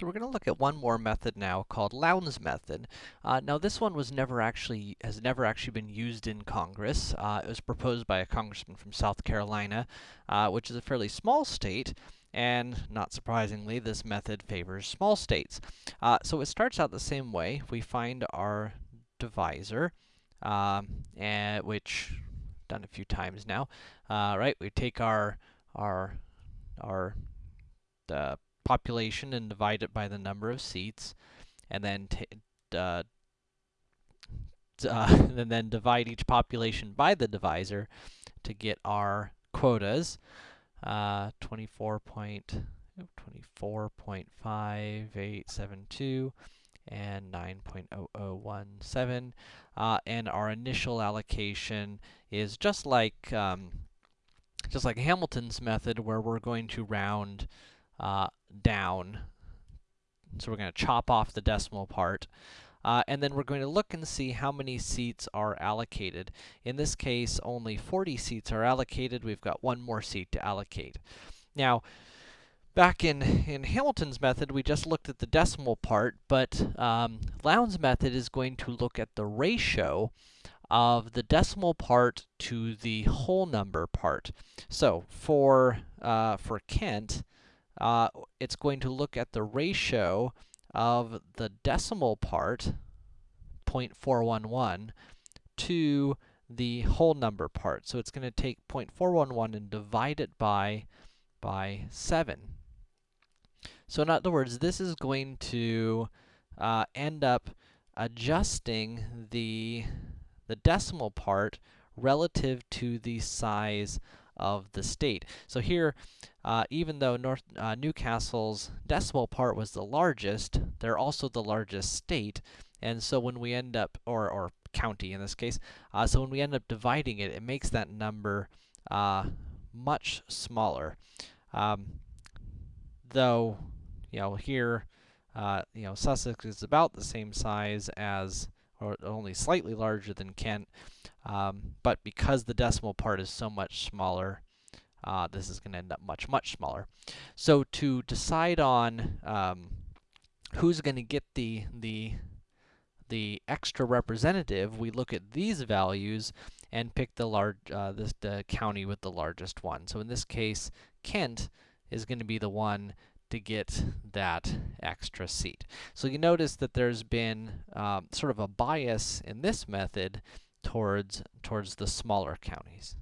So we're going to look at one more method now called Lowndes method. Uh, now this one was never actually, has never actually been used in Congress. Uh, it was proposed by a congressman from South Carolina, uh, which is a fairly small state, and not surprisingly, this method favors small states. Uh, so it starts out the same way. We find our divisor, um, and which done a few times now. Uh, right, we take our our our uh, population and divide it by the number of seats, and then uh, uh, and then divide each population by the divisor to get our quotas. Uh, 24.5872 and 9.0017. Uh, and our initial allocation is just like um, just like Hamilton's method, where we're going to round uh, down. So we're going to chop off the decimal part. Uh, and then we're going to look and see how many seats are allocated. In this case, only 40 seats are allocated. We've got one more seat to allocate. Now, back in, in Hamilton's method, we just looked at the decimal part, but um, Lowndes' method is going to look at the ratio of the decimal part to the whole number part. So, for, uh, for Kent, uh, it's going to look at the ratio of the decimal part, 0.411, to the whole number part. So it's going to take 0.411 and divide it by, by 7. So in other words, this is going to uh, end up adjusting the, the decimal part relative to the size of the state. So here, uh, even though North uh, New Castle's decimal part was the largest, they're also the largest state, and so when we end up, or, or county in this case, uh, so when we end up dividing it, it makes that number uh, much smaller. Um, though, you know, here, uh, you know, Sussex is about the same size as, or only slightly larger than Kent, um, but because the decimal part is so much smaller, uh, this is going to end up much, much smaller. So to decide on um, who's going to get the, the, the extra representative, we look at these values and pick the large, uh, this, the county with the largest one. So in this case, Kent is going to be the one to get that extra seat. So you notice that there's been um, sort of a bias in this method towards, towards the smaller counties.